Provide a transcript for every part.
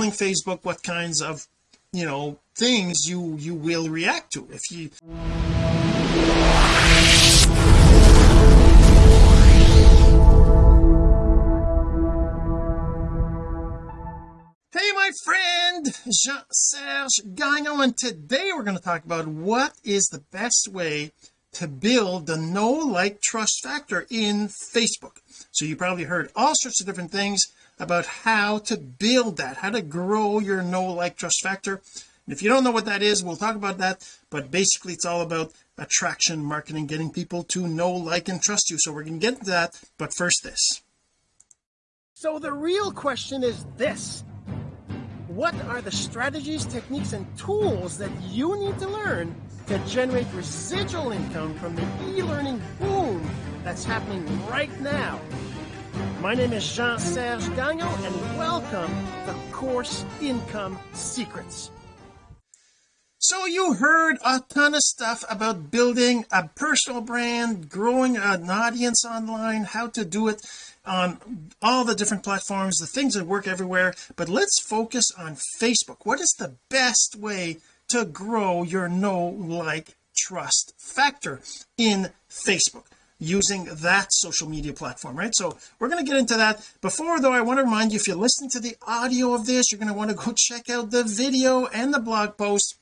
telling Facebook what kinds of you know things you you will react to. If you Hey my friend Jean-Serge Gagnon and today we're going to talk about what is the best way to build the no like trust factor in Facebook. So you probably heard all sorts of different things about how to build that how to grow your know like trust factor. And if you don't know what that is we'll talk about that but basically it's all about attraction marketing getting people to know like and trust you. So we're going to get to that but first this. So the real question is this. What are the strategies techniques and tools that you need to learn to generate residual income from the e-learning boom that's happening right now my name is Jean-Serge Gagnon and welcome to Course Income Secrets. So you heard a ton of stuff about building a personal brand growing an audience online how to do it on all the different platforms the things that work everywhere. But let's focus on Facebook. What is the best way to grow your know like trust factor in Facebook using that social media platform right? So we're going to get into that. Before though I want to remind you if you're listening to the audio of this you're going to want to go check out the video and the blog post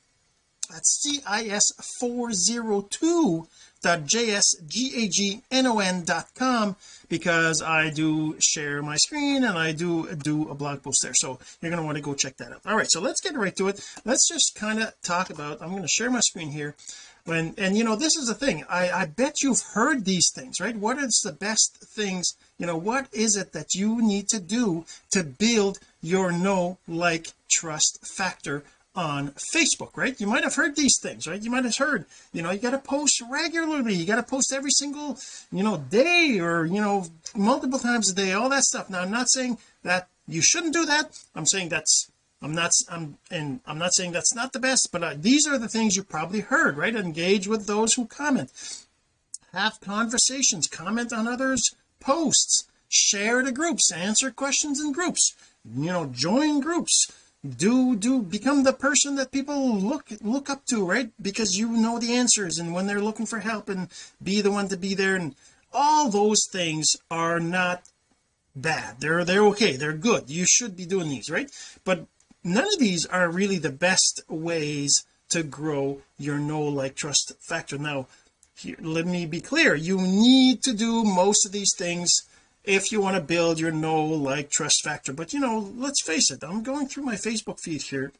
at cis402.jsgagnon.com because I do share my screen and I do do a blog post there. So you're going to want to go check that out. All right so let's get right to it. Let's just kind of talk about I'm going to share my screen here when and you know this is the thing. I I bet you've heard these things right? What is the best things you know what is it that you need to do to build your know like trust factor on Facebook right? You might have heard these things right? You might have heard you know you got to post regularly you got to post every single you know day or you know multiple times a day all that stuff. Now I'm not saying that you shouldn't do that. I'm saying that's I'm not I'm and I'm not saying that's not the best but these are the things you probably heard right? Engage with those who comment. Have conversations comment on others posts share to groups answer questions in groups you know join groups. Do do become the person that people look look up to right? Because you know the answers and when they're looking for help and be the one to be there and all those things are not bad. They're they're okay. They're good. You should be doing these right? But none of these are really the best ways to grow your know like trust factor. Now here, let me be clear. You need to do most of these things if you want to build your know like trust factor. But you know let's face it. I'm going through my Facebook feed here.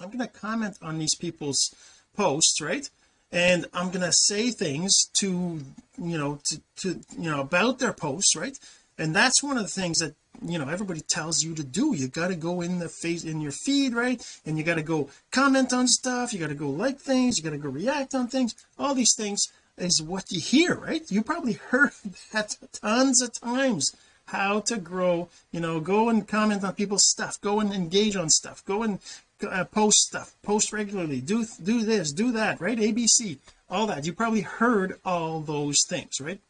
I'm going to comment on these people's posts right? And I'm going to say things to you know to, to you know about their posts right? And that's one of the things that you know everybody tells you to do. You got to go in the face in your feed right? And you got to go comment on stuff. You got to go like things. You got to go react on things. All these things is what you hear right? You probably heard that tons of times. How to grow you know go and comment on people's stuff. Go and engage on stuff. Go and uh, post stuff. Post regularly. Do do this do that right? ABC all that. You probably heard all those things right?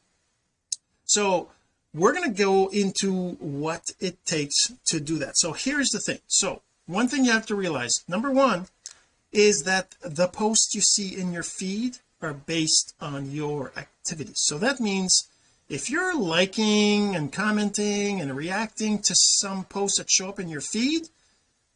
So we're going to go into what it takes to do that. So here's the thing. So one thing you have to realize number one is that the posts you see in your feed are based on your activities. So that means if you're liking and commenting and reacting to some posts that show up in your feed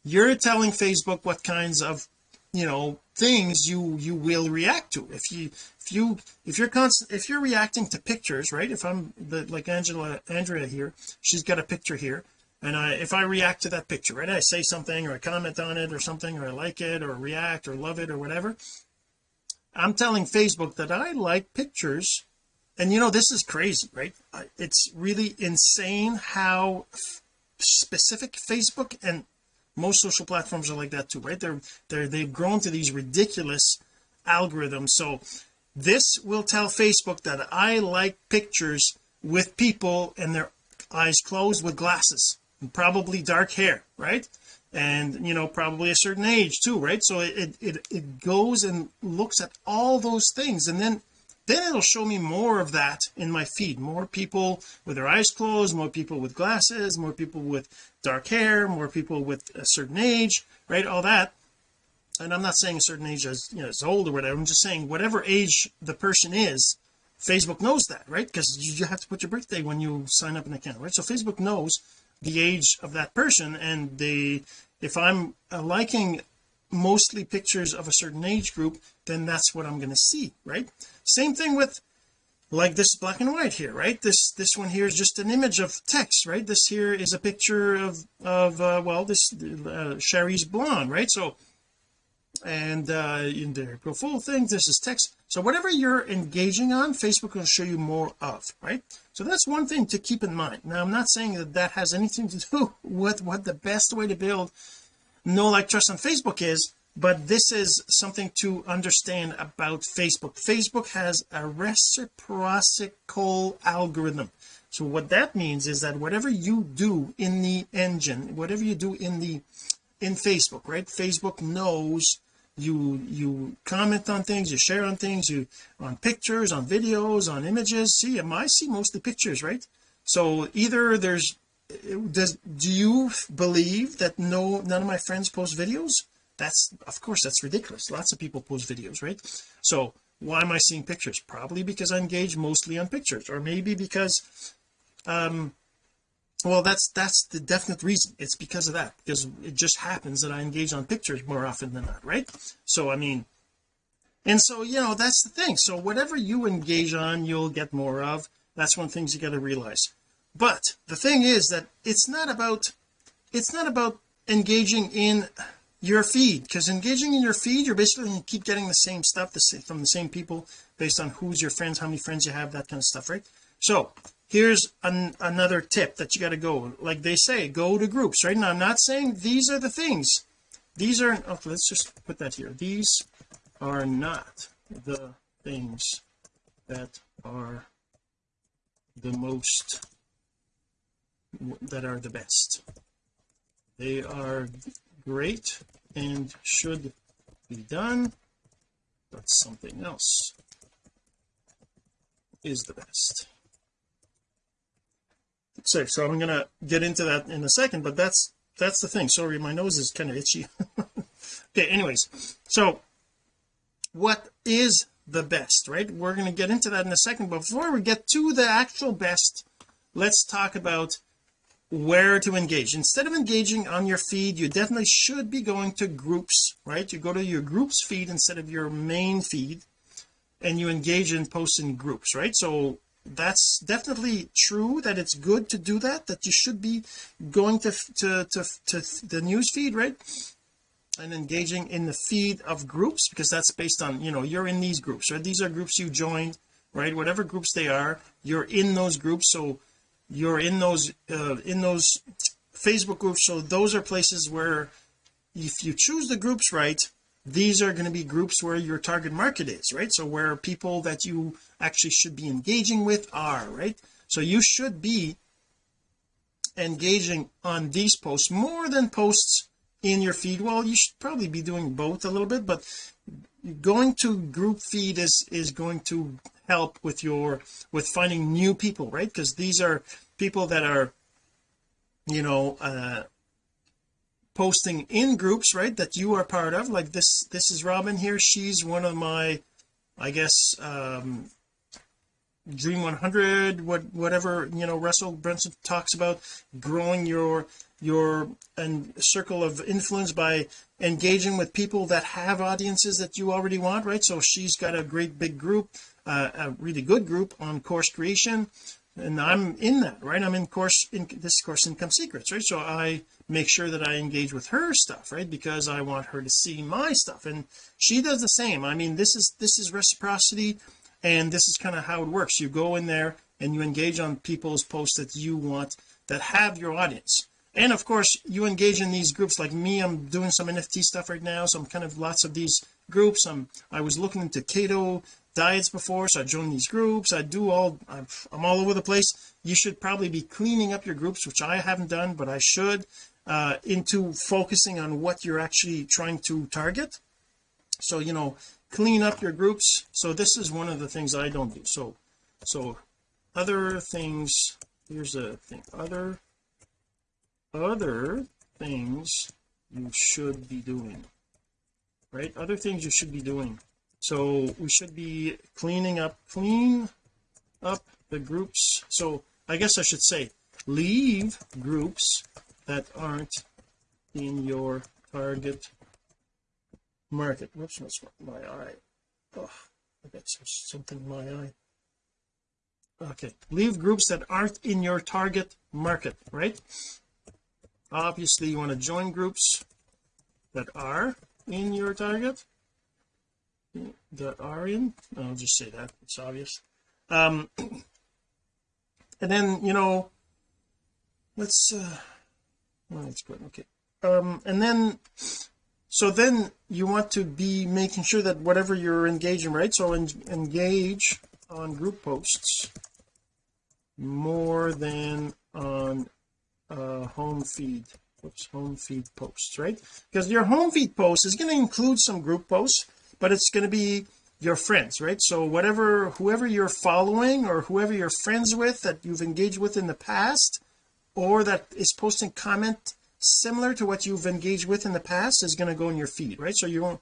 you're telling Facebook what kinds of you know things you you will react to. If you if you if you're constant if you're reacting to pictures right if I'm the like Angela Andrea here she's got a picture here and I if I react to that picture right I say something or I comment on it or something or I like it or react or love it or whatever I'm telling Facebook that I like pictures and you know this is crazy right? It's really insane how specific Facebook and most social platforms are like that too right? They're they're they've grown to these ridiculous algorithms so this will tell Facebook that I like pictures with people and their eyes closed with glasses and probably dark hair right? And you know probably a certain age too right? So it it it goes and looks at all those things. And then then it'll show me more of that in my feed. More people with their eyes closed more people with glasses more people with dark hair more people with a certain age right? All that and I'm not saying a certain age as you know is old or whatever. I'm just saying whatever age the person is Facebook knows that right? Because you have to put your birthday when you sign up an account right? So Facebook knows the age of that person and they if I'm uh, liking mostly pictures of a certain age group then that's what I'm going to see right? Same thing with like this black and white here right? This this one here is just an image of text right? This here is a picture of of uh, well this uh, Sherry's blonde right? So and uh in their full things this is text. So whatever you're engaging on Facebook will show you more of right? So that's one thing to keep in mind. Now I'm not saying that that has anything to do with what the best way to build no like trust on Facebook is but this is something to understand about Facebook. Facebook has a reciprocal algorithm. So what that means is that whatever you do in the engine whatever you do in the in Facebook right? Facebook knows you you comment on things you share on things you on pictures on videos on images. See I see mostly pictures right? So either there's does do you believe that no none of my friends post videos? That's of course that's ridiculous. Lots of people post videos right? So why am I seeing pictures? Probably because I engage mostly on pictures or maybe because um well that's that's the definite reason. It's because of that because it just happens that I engage on pictures more often than not right? So I mean and so you know that's the thing. So whatever you engage on you'll get more of. That's one things you got to realize. But the thing is that it's not about it's not about engaging in your feed because engaging in your feed you're basically going to keep getting the same stuff the same, from the same people based on who's your friends how many friends you have that kind of stuff right? So here's an, another tip that you got to go like they say go to groups right? Now I'm not saying these are the things. These are okay let's just put that here. These are not the things that are the most that are the best. They are great and should be done but something else is the best so so I'm gonna get into that in a second but that's that's the thing. Sorry my nose is kind of itchy. Okay anyways so what is the best right? We're going to get into that in a second but before we get to the actual best let's talk about where to engage. Instead of engaging on your feed you definitely should be going to groups right? You go to your groups feed instead of your main feed and you engage in posts in groups right? So that's definitely true that it's good to do that that you should be going to to to, to the news feed right? And engaging in the feed of groups because that's based on you know you're in these groups right? These are groups you joined right? Whatever groups they are you're in those groups so you're in those uh, in those Facebook groups. So those are places where if you choose the groups right these are going to be groups where your target market is right? So where people that you actually should be engaging with are right? So you should be engaging on these posts more than posts in your feed. Well you should probably be doing both a little bit but going to group feed is is going to help with your with finding new people right? Because these are people that are you know uh posting in groups right that you are part of? Like this this is Robin here. She's one of my I guess um dream 100 what whatever you know Russell Brunson talks about growing your your and circle of influence by engaging with people that have audiences that you already want right? So she's got a great big group uh, a really good group on course creation and I'm in that right? I'm in course in this course income secrets right? So I make sure that I engage with her stuff right? Because I want her to see my stuff. And she does the same. I mean this is this is reciprocity and this is kind of how it works. You go in there and you engage on people's posts that you want that have your audience. And of course you engage in these groups. Like me I'm doing some NFT stuff right now so I'm kind of lots of these groups. I'm I was looking into keto diets before so I joined these groups. I do all I'm, I'm all over the place. You should probably be cleaning up your groups which I haven't done but I should uh into focusing on what you're actually trying to target. So you know clean up your groups. So this is one of the things I don't do. So so other things here's a thing. Other other things you should be doing right? Other things you should be doing so we should be cleaning up clean up the groups. So I guess I should say leave groups that aren't in your target market. Whoops what's my eye. Oh I got something in my eye. Okay leave groups that aren't in your target market right? Obviously you want to join groups that are in your target that are in? I'll just say that it's obvious. Um and then you know let's uh well, that's good okay. Um and then so then you want to be making sure that whatever you're engaging right? So en engage on group posts more than on uh home feed Oops, home feed posts right? Because your home feed post is going to include some group posts but it's going to be your friends right? So whatever whoever you're following or whoever you're friends with that you've engaged with in the past or that is posting comment similar to what you've engaged with in the past is going to go in your feed right? So you won't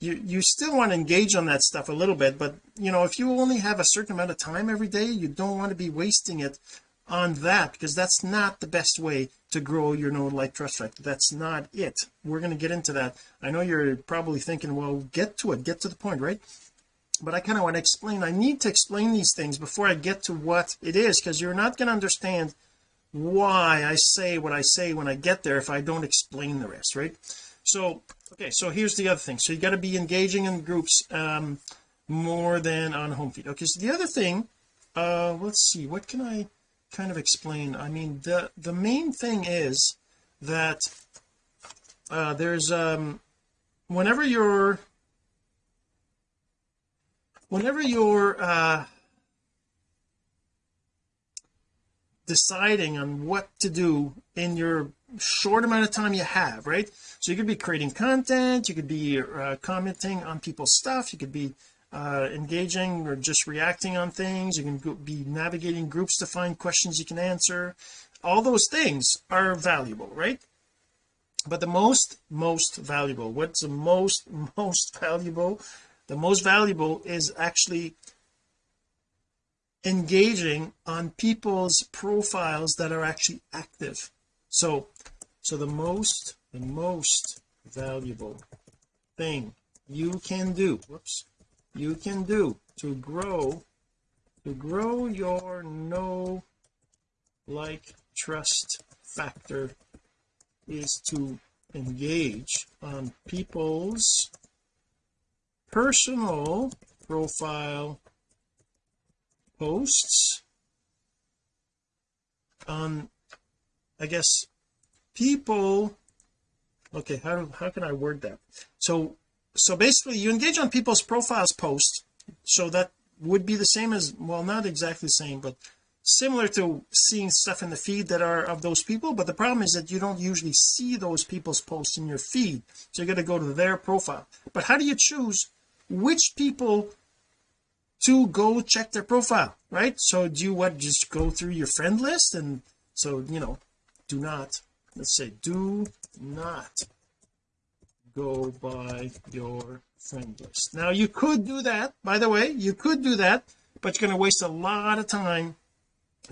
you you still want to engage on that stuff a little bit but you know if you only have a certain amount of time every day you don't want to be wasting it on that because that's not the best way to grow your know like trust factor that's not it. We're going to get into that. I know you're probably thinking well get to it get to the point right? But I kind of want to explain I need to explain these things before I get to what it is because you're not going to understand why I say what I say when I get there if I don't explain the rest right? So okay so here's the other thing. So you got to be engaging in groups um more than on home feed. Okay so the other thing uh let's see what can I kind of explain I mean the the main thing is that uh there's um whenever you're whenever you're uh deciding on what to do in your short amount of time you have right? So you could be creating content you could be uh, commenting on people's stuff you could be uh, engaging or just reacting on things. You can be navigating groups to find questions you can answer. All those things are valuable right? But the most most valuable what's the most most valuable the most valuable is actually engaging on people's profiles that are actually active. So so the most the most valuable thing you can do whoops you can do to grow to grow your no like trust factor is to engage on people's personal profile posts on I guess people okay how how can I word that? So so basically you engage on people's profiles posts so that would be the same as well not exactly the same but similar to seeing stuff in the feed that are of those people. But the problem is that you don't usually see those people's posts in your feed. So you got to go to their profile. But how do you choose which people to go check their profile right? So do you what just go through your friend list? And so you know do not let's say do not go by your friend list now you could do that by the way you could do that but you're going to waste a lot of time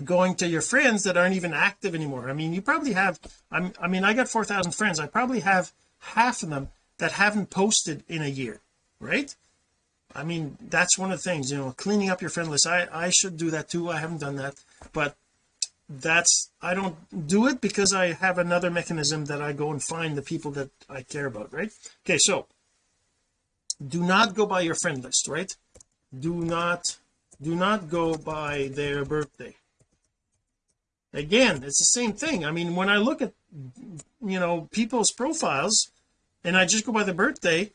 going to your friends that aren't even active anymore. I mean you probably have I'm, I mean I got 4,000 friends. I probably have half of them that haven't posted in a year right? I mean that's one of the things you know cleaning up your friend list. I I should do that too. I haven't done that but that's I don't do it because I have another mechanism that I go and find the people that I care about right? Okay so do not go by your friend list right? Do not do not go by their birthday. Again it's the same thing. I mean when I look at you know people's profiles and I just go by the birthday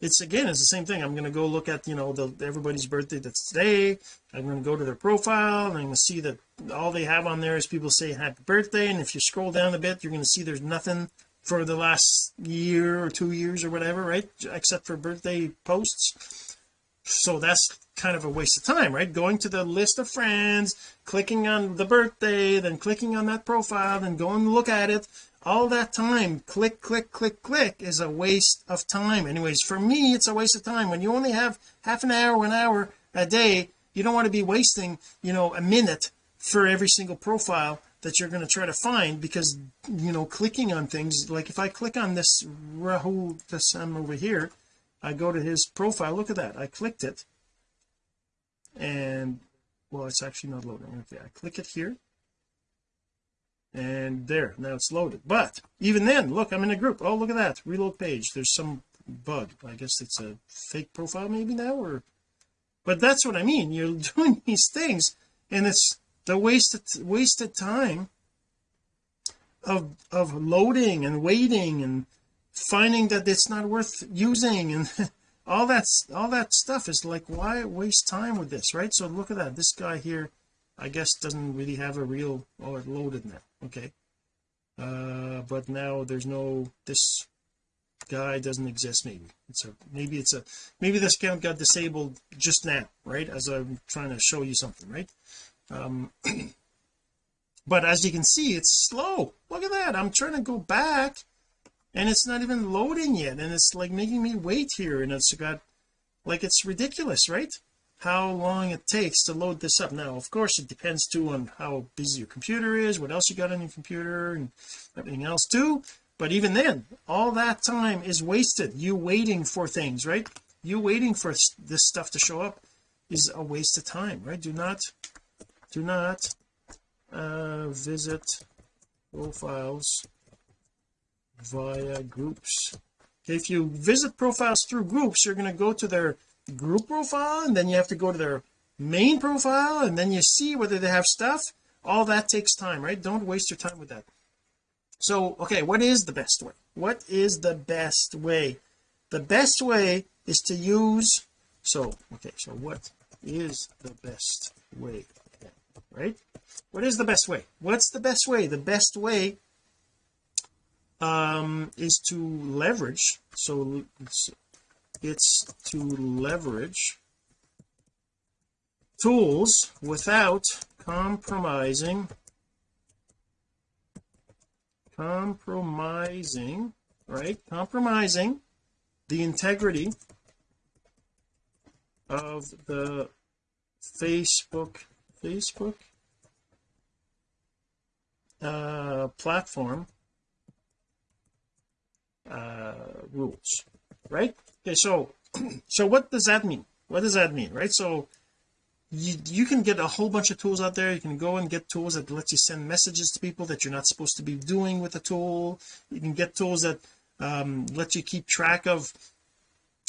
it's again it's the same thing. I'm going to go look at you know the everybody's birthday that's today. I'm going to go to their profile and I'm going to see that all they have on there is people say happy birthday and if you scroll down a bit you're going to see there's nothing for the last year or two years or whatever right except for birthday posts. So that's kind of a waste of time right? Going to the list of friends clicking on the birthday then clicking on that profile then going to look at it all that time click click click click is a waste of time. Anyways for me it's a waste of time. When you only have half an hour an hour a day you don't want to be wasting you know a minute for every single profile that you're going to try to find because you know clicking on things like if I click on this Rahul Dasam over here I go to his profile. Look at that. I clicked it. And well it's actually not loading. Okay I click it here and there now it's loaded. But even then look I'm in a group. Oh look at that. Reload page. There's some bug. I guess it's a fake profile maybe now or but that's what I mean. You're doing these things and it's the wasted wasted time of of loading and waiting and finding that it's not worth using and all that's all that stuff is like why waste time with this right? So look at that. This guy here I guess doesn't really have a real oh it loaded now okay. Uh but now there's no this guy doesn't exist maybe. It's a maybe it's a maybe this account got disabled just now right? As I'm trying to show you something right? Um but as you can see it's slow. Look at that. I'm trying to go back and it's not even loading yet and it's like making me wait here and it's got like it's ridiculous right how long it takes to load this up. Now of course it depends too on how busy your computer is what else you got on your computer and everything else too. But even then all that time is wasted. You waiting for things right? You waiting for this stuff to show up is a waste of time right? Do not do not uh, visit profiles via groups. Okay if you visit profiles through groups you're going to go to their group profile and then you have to go to their main profile and then you see whether they have stuff. All that takes time right? Don't waste your time with that. So okay what is the best way? What is the best way? The best way is to use so okay so what is the best way right? What is the best way? What's the best way? The best way um is to leverage so it's, to leverage tools without compromising compromising right compromising the integrity of the Facebook Facebook uh platform uh rules right okay so so what does that mean? What does that mean right? So you you can get a whole bunch of tools out there. You can go and get tools that let you send messages to people that you're not supposed to be doing with the tool. You can get tools that um, let you keep track of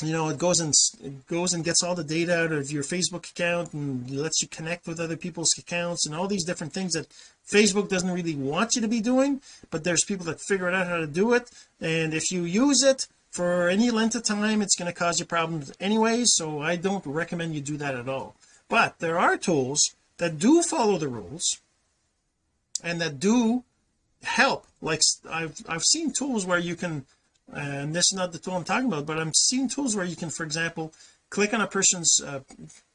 you know it goes and it goes and gets all the data out of your Facebook account and lets you connect with other people's accounts and all these different things that Facebook doesn't really want you to be doing but there's people that figure out how to do it. And if you use it for any length of time it's going to cause you problems anyway so I don't recommend you do that at all. But there are tools that do follow the rules and that do help. Like I've I've seen tools where you can and this is not the tool I'm talking about but I'm seeing tools where you can for example click on a person's uh,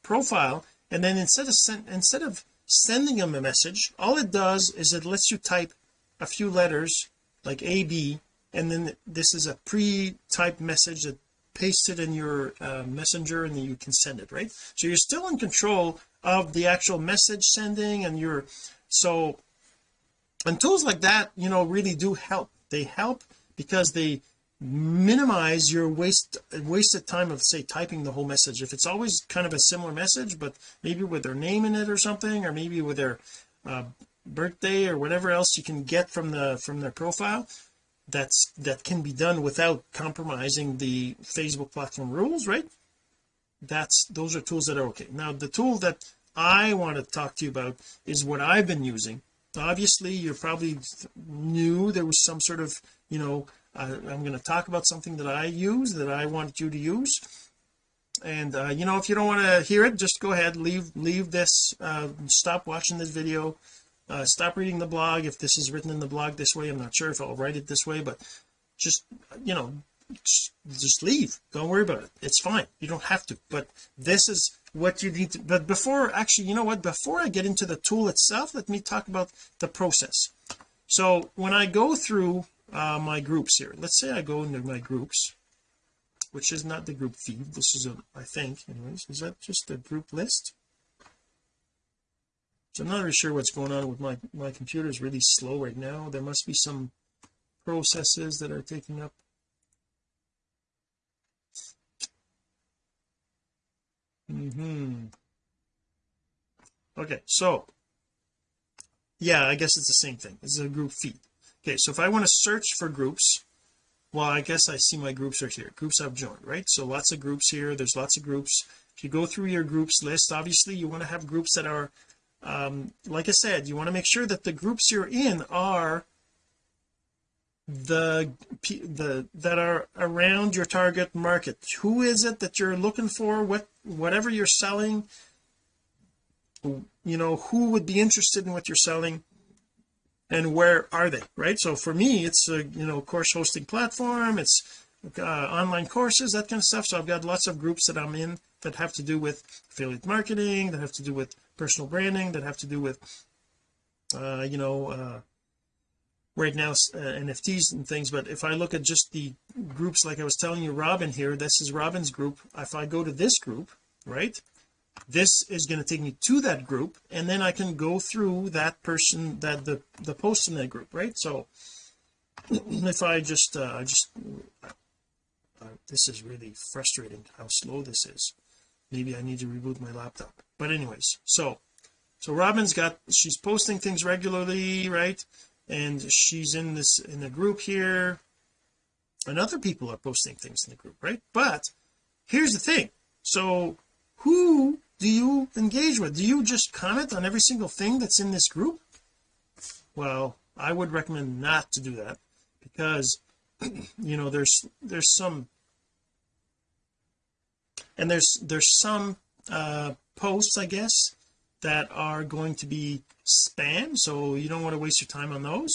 profile and then instead of send, instead of sending them a message all it does is it lets you type a few letters like AB and then this is a pre-typed message that paste it in your uh, messenger and then you can send it right? So you're still in control of the actual message sending and your so and tools like that you know really do help. They help because they minimize your waste wasted time of say typing the whole message. If it's always kind of a similar message but maybe with their name in it or something or maybe with their uh, birthday or whatever else you can get from the from their profile that's that can be done without compromising the Facebook platform rules right? That's those are tools that are okay. Now the tool that I want to talk to you about is what I've been using. Obviously you're probably new. There was some sort of you know I, I'm going to talk about something that I use that I want you to use. And uh, you know if you don't want to hear it just go ahead leave leave this uh, stop watching this video uh, stop reading the blog. If this is written in the blog this way I'm not sure if I'll write it this way but just you know just, just leave. Don't worry about it. It's fine. You don't have to. But this is what you need to but before actually you know what? Before I get into the tool itself let me talk about the process. So when I go through uh, my groups here let's say I go into my groups which is not the group feed. This is a I think anyways. Is that just the group list so I'm not really sure what's going on with my my computer is really slow right now. There must be some processes that are taking up. Hmm okay so yeah I guess it's the same thing. It's a group feed. Okay so if I want to search for groups well I guess I see my groups right here groups I've joined right? So lots of groups here there's lots of groups. If you go through your groups list obviously you want to have groups that are um like I said you want to make sure that the groups you're in are the the that are around your target market. Who is it that you're looking for? What whatever you're selling you know who would be interested in what you're selling and where are they right? So for me it's a you know course hosting platform it's uh, online courses that kind of stuff. So I've got lots of groups that I'm in that have to do with affiliate marketing that have to do with personal branding that have to do with uh you know uh right now uh, NFTs and things. But if I look at just the groups like I was telling you Robin here this is Robin's group. If I go to this group right this is going to take me to that group and then I can go through that person that the the post in that group right? So if I just uh I just uh, this is really frustrating how slow this is. Maybe I need to reboot my laptop but anyways so so Robin's got she's posting things regularly right? And she's in this in the group here. And other people are posting things in the group right? But here's the thing. So who do you engage with? Do you just comment on every single thing that's in this group? Well I would recommend not to do that because you know there's there's some and there's there's some uh posts I guess that are going to be spam so you don't want to waste your time on those.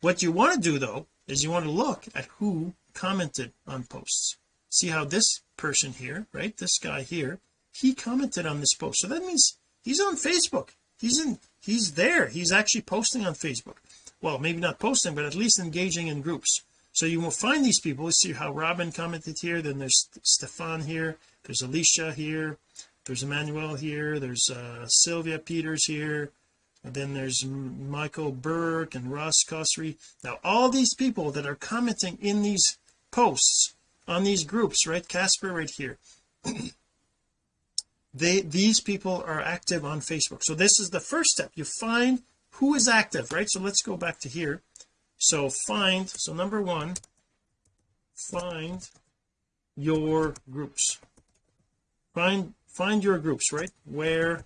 What you want to do though is you want to look at who commented on posts. See how this person here right this guy here he commented on this post. So that means he's on Facebook. He's in he's there. He's actually posting on Facebook. Well maybe not posting but at least engaging in groups. So you will find these people. See how Robin commented here then there's Stefan here there's Alicia here there's Emmanuel here there's uh, Sylvia Peters here and then there's Michael Burke and Ross Cossery now all these people that are commenting in these posts on these groups right Casper right here they these people are active on Facebook. So this is the first step. You find who is active right? So let's go back to here. So find so number one find your groups. Find find your groups right? Where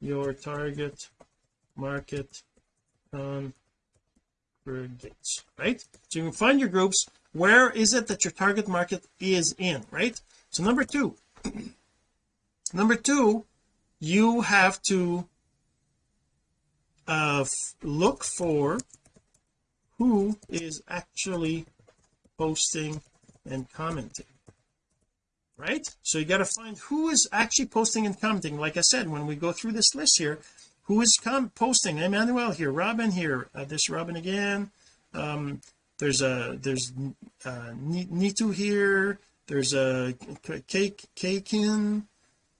your target market congregates right? So you can find your groups. Where is it that your target market is in right? So number two number two you have to uh look for who is actually posting and commenting right? So you got to find who is actually posting and commenting. Like I said when we go through this list here who is posting? Emmanuel here Robin here. Uh, this Robin again. Um there's a there's uh Nitu here. There's a cake Kakin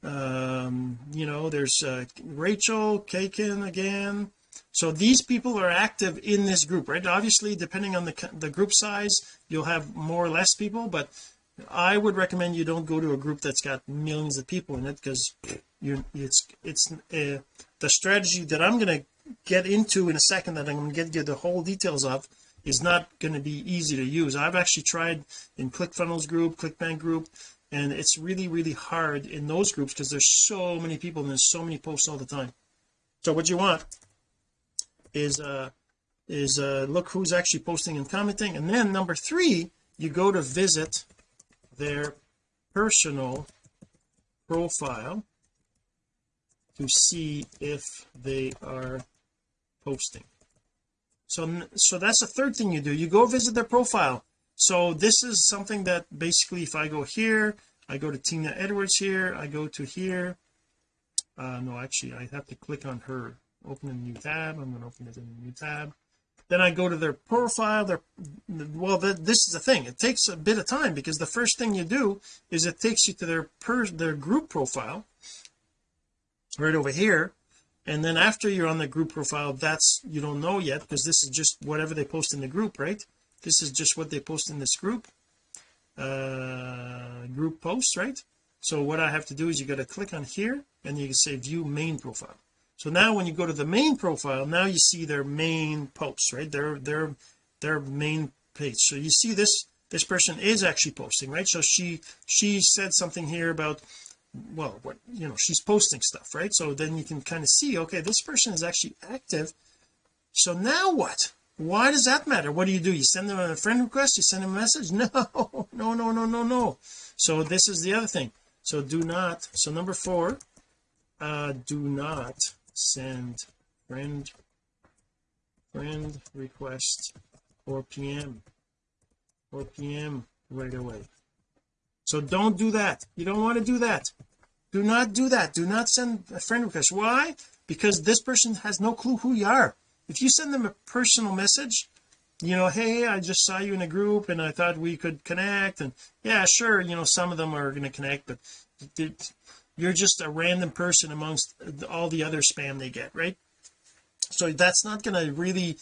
um you know there's uh, Rachel Kakin again. So these people are active in this group right? Obviously depending on the the group size you'll have more or less people but I would recommend you don't go to a group that's got millions of people in it because you it's it's uh, the strategy that I'm going to get into in a second that I'm going to get you the whole details of is not going to be easy to use. I've actually tried in ClickFunnels group ClickBank group and it's really really hard in those groups because there's so many people and there's so many posts all the time. So what you want is uh is uh look who's actually posting and commenting. And then number three you go to visit their personal profile to see if they are posting. So so that's the third thing you do. You go visit their profile. So this is something that basically if I go here I go to Tina Edwards here I go to here. Uh no actually I have to click on her open a new tab. I'm going to open it in a new tab then I go to their profile their well the, this is the thing. It takes a bit of time because the first thing you do is it takes you to their per their group profile right over here. And then after you're on the group profile that's you don't know yet because this is just whatever they post in the group right? This is just what they post in this group uh group posts right? So what I have to do is you got to click on here and you can say view main profile so now when you go to the main profile now you see their main posts right? Their their their main page. So you see this this person is actually posting right? So she she said something here about well what you know she's posting stuff right? So then you can kind of see okay this person is actually active. So now what? Why does that matter? What do you do? You send them a friend request? You send them a message? No no no no no no. So this is the other thing. So do not so number four uh do not send friend friend request or PM or PM right away. So don't do that. You don't want to do that. Do not do that. Do not send a friend request. Why? Because this person has no clue who you are. If you send them a personal message you know hey I just saw you in a group and I thought we could connect and yeah sure you know some of them are going to connect but you're just a random person amongst all the other spam they get right? So that's not going to really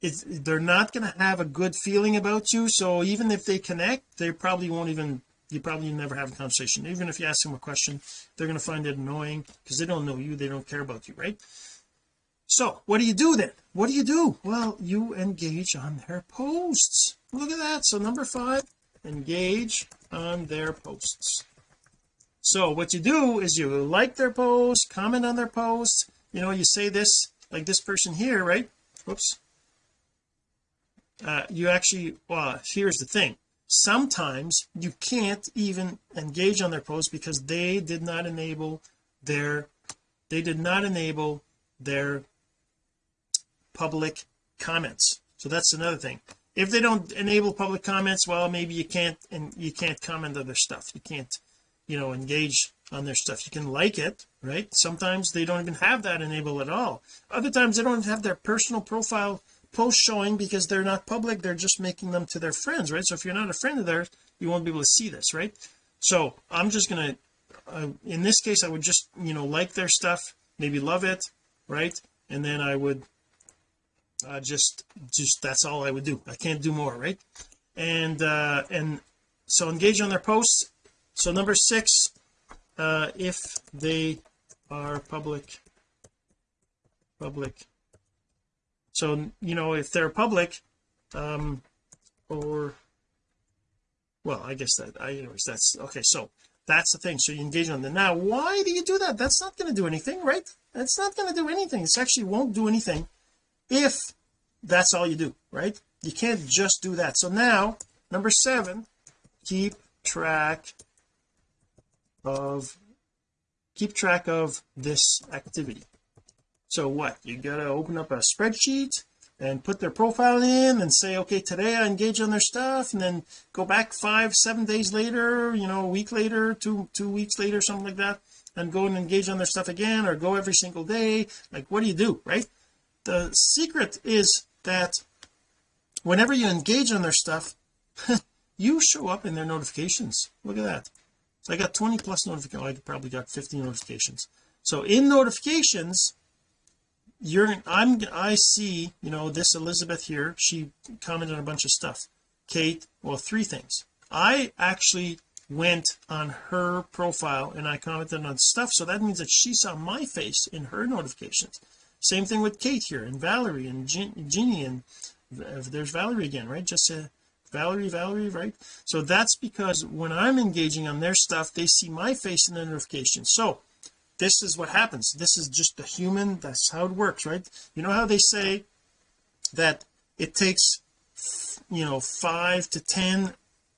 it's they're not going to have a good feeling about you. So even if they connect they probably won't even you probably never have a conversation. Even if you ask them a question they're going to find it annoying because they don't know you they don't care about you right? So what do you do then? What do you do? Well you engage on their posts. Look at that. So number five engage on their posts so what you do is you like their post comment on their post you know you say this like this person here right? Whoops uh, you actually well here's the thing. Sometimes you can't even engage on their post because they did not enable their they did not enable their public comments. So that's another thing. If they don't enable public comments well maybe you can't and you can't comment on their stuff. You can't you know engage on their stuff. You can like it right? Sometimes they don't even have that enabled at all. Other times they don't have their personal profile post showing because they're not public. They're just making them to their friends right? So if you're not a friend of theirs you won't be able to see this right? So I'm just gonna uh, in this case I would just you know like their stuff maybe love it right? And then I would uh, just just that's all I would do. I can't do more right? And uh and so engage on their posts so number six uh if they are public public. So you know if they're public um or well I guess that I anyways that's okay so that's the thing. So you engage on them now. Why do you do that? That's not going to do anything right? That's not going to do anything. It actually won't do anything if that's all you do right? You can't just do that. So now number seven keep track of keep track of this activity. So what? You gotta open up a spreadsheet and put their profile in and say okay today I engage on their stuff and then go back five seven days later you know a week later two two weeks later something like that and go and engage on their stuff again or go every single day. Like what do you do right? The secret is that whenever you engage on their stuff you show up in their notifications. Look at that so I got 20 plus notifications I probably got 50 notifications. So in notifications you're I'm I see you know this Elizabeth here she commented on a bunch of stuff. Kate well three things. I actually went on her profile and I commented on stuff so that means that she saw my face in her notifications. Same thing with Kate here and Valerie and Jeannie and there's Valerie again right? Just uh, Valerie Valerie right? So that's because when I'm engaging on their stuff they see my face in the notification. So this is what happens. This is just the human. That's how it works right? You know how they say that it takes you know five to ten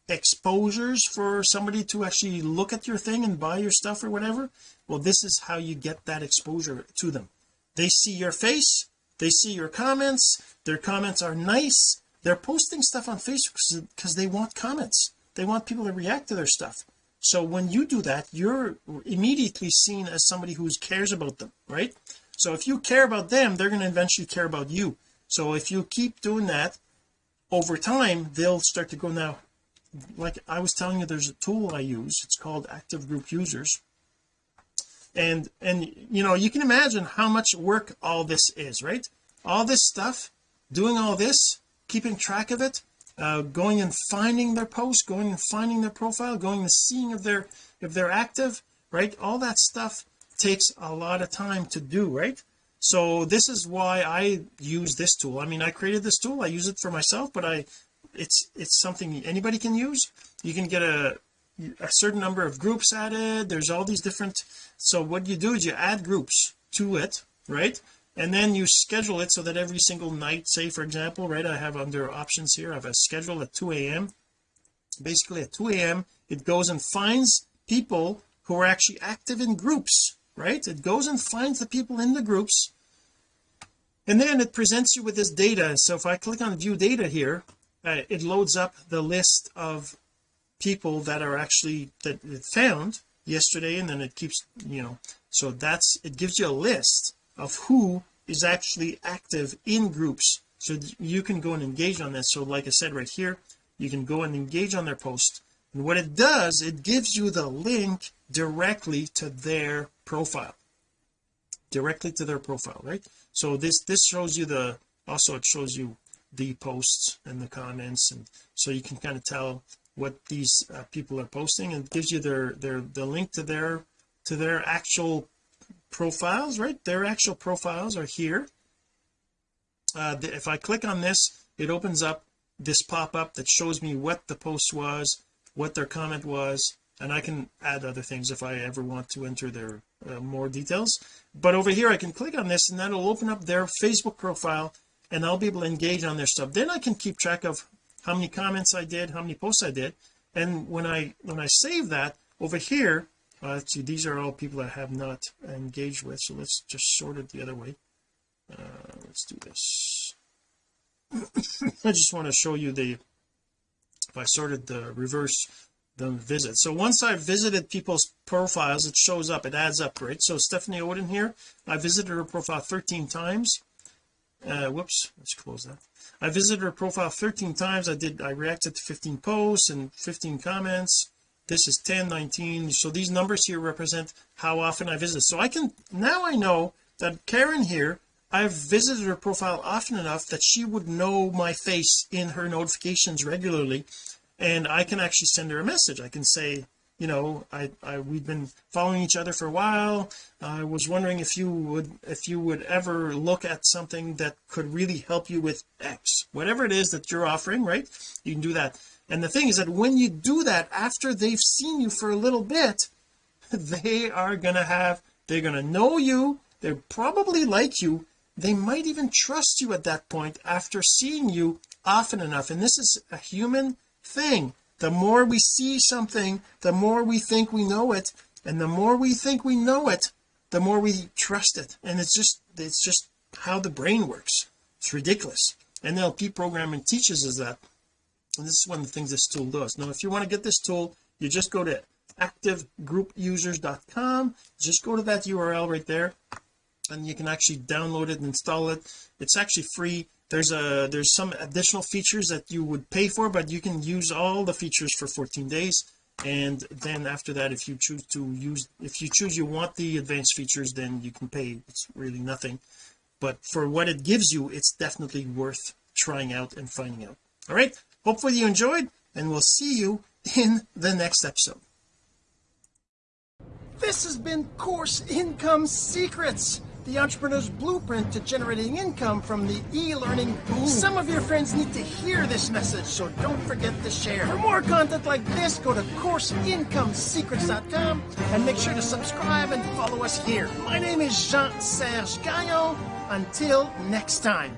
exposures for somebody to actually look at your thing and buy your stuff or whatever? Well this is how you get that exposure to them. They see your face. They see your comments. Their comments are nice they're posting stuff on Facebook because they want comments. They want people to react to their stuff. So when you do that you're immediately seen as somebody who cares about them right? So if you care about them they're going to eventually care about you. So if you keep doing that over time they'll start to go. Now like I was telling you there's a tool I use. It's called active group users. And and you know you can imagine how much work all this is right? All this stuff doing all this keeping track of it uh, going and finding their post going and finding their profile going and seeing if they're if they're active right? All that stuff takes a lot of time to do right? So this is why I use this tool. I mean I created this tool. I use it for myself but I it's it's something anybody can use. You can get a a certain number of groups added. There's all these different so what you do is you add groups to it right and then you schedule it so that every single night say for example right I have under options here. I have a schedule at 2 a.m basically at 2 a.m it goes and finds people who are actually active in groups right? It goes and finds the people in the groups. And then it presents you with this data. So if I click on view data here uh, it loads up the list of people that are actually that it found yesterday and then it keeps you know. So that's it gives you a list of who is actually active in groups. So you can go and engage on this. So like I said right here you can go and engage on their post. And what it does it gives you the link directly to their profile. Directly to their profile right? So this this shows you the also it shows you the posts and the comments. And so you can kind of tell what these uh, people are posting. And gives you their their the link to their to their actual profiles right? Their actual profiles are here. Uh, if I click on this it opens up this pop-up that shows me what the post was what their comment was and I can add other things if I ever want to enter their uh, more details. But over here I can click on this and that'll open up their Facebook profile and I'll be able to engage on their stuff. Then I can keep track of how many comments I did how many posts I did. And when I when I save that over here let's see these are all people I have not engaged with so let's just sort it the other way. Uh, let's do this. I just want to show you the if I sorted the reverse the visit. So once I've visited people's profiles it shows up it adds up right? So Stephanie Odin here I visited her profile 13 times. Uh whoops let's close that. I visited her profile 13 times. I did I reacted to 15 posts and 15 comments this is 10 19 so these numbers here represent how often I visit. So I can now I know that Karen here I've visited her profile often enough that she would know my face in her notifications regularly. And I can actually send her a message. I can say you know I, I we've been following each other for a while. I was wondering if you would if you would ever look at something that could really help you with X. Whatever it is that you're offering right? You can do that and the thing is that when you do that after they've seen you for a little bit they are gonna have they're gonna know you They're probably like you they might even trust you at that point after seeing you often enough. And this is a human thing. The more we see something the more we think we know it and the more we think we know it the more we trust it. And it's just it's just how the brain works. It's ridiculous. NLP programming teaches us that and this is one of the things this tool does. Now if you want to get this tool you just go to activegroupusers.com just go to that URL right there and you can actually download it and install it. It's actually free. There's a there's some additional features that you would pay for but you can use all the features for 14 days. And then after that if you choose to use if you choose you want the advanced features then you can pay. It's really nothing. But for what it gives you it's definitely worth trying out and finding out. All right hopefully you enjoyed and we'll see you in the next episode this has been course income secrets the entrepreneur's blueprint to generating income from the e-learning boom. Some of your friends need to hear this message, so don't forget to share. For more content like this, go to CourseIncomeSecrets.com and make sure to subscribe and follow us here. My name is Jean-Serge Gagnon. Until next time.